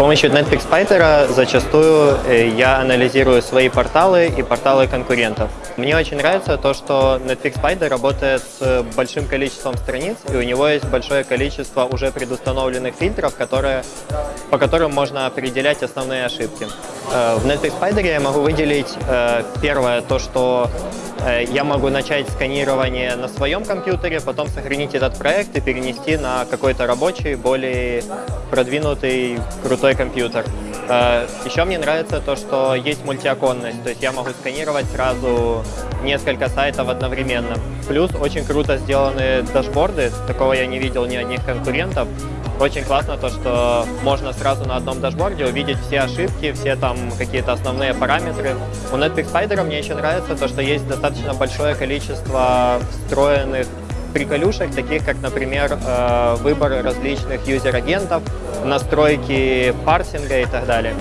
помощью Netflix Spider зачастую э, я анализирую свои порталы и порталы конкурентов. Мне очень нравится то, что Netflix Spider работает с большим количеством страниц, и у него есть большое количество уже предустановленных фильтров, которые, по которым можно определять основные ошибки. Э, в Netflix Spider я могу выделить э, первое, то, что я могу начать сканирование на своем компьютере, потом сохранить этот проект и перенести на какой-то рабочий, более продвинутый, крутой компьютер. Э, Еще мне нравится то, что есть мультиоконность, то есть я могу сканировать сразу несколько сайтов одновременно. Плюс очень круто сделаны дашборды, такого я не видел ни одних конкурентов. Очень классно то, что можно сразу на одном дашборде увидеть все ошибки, все там какие-то основные параметры. У Netflix Spider мне еще нравится то, что есть достаточно большое количество встроенных приколюшек, таких как, например, выбор различных юзер-агентов, настройки парсинга и так далее.